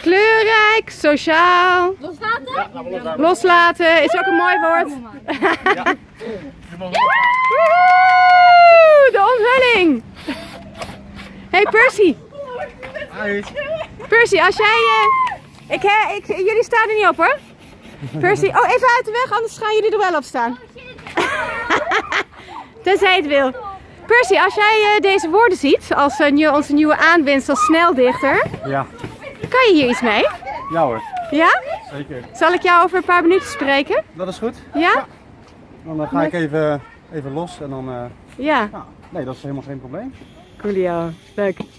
Kleurrijk, sociaal, Loslaten? loslaten is ook een mooi woord. Woehoe, de onthulling. Hey Percy. Percy, als jij... eh, ik, hè, ik, jullie staan er niet op hoor. Percy, oh even uit de weg, anders gaan jullie er wel op staan. Tenzij het wil. Percy, als jij eh, deze woorden ziet, als nieuw- onze nieuwe aanwinst als sneldichter, Ja, kan je hier iets mee? ja hoor, Ja? zeker. Zal ik jou over een paar minuten spreken? Dat is goed. Ja? Dan eh, ga ik even, even los en dan... eh, Ja. nou, nee, dat is helemaal geen probleem. Coolio. Leuk.